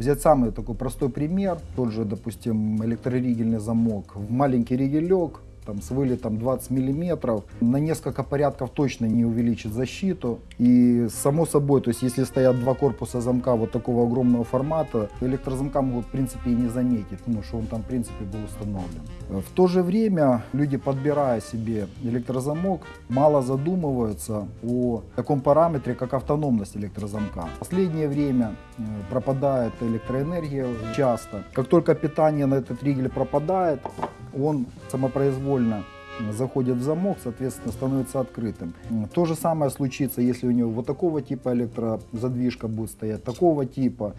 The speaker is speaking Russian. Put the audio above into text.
Взять самый такой простой пример, тот же, допустим, электроригельный замок. В маленький ригелек, там, с вылетом 20 миллиметров, на несколько порядков точно не увеличит защиту. И само собой, то есть если стоят два корпуса замка вот такого огромного формата, электрозамка могут в принципе и не заметить, ну, что он там в принципе был установлен. В то же время люди, подбирая себе электрозамок, мало задумываются о таком параметре, как автономность электрозамка. В последнее время э, пропадает электроэнергия часто. Как только питание на этот ригель пропадает, он самопроизвольно заходит в замок, соответственно, становится открытым. То же самое случится, если у него вот такого типа электрозадвижка будет стоять, такого типа.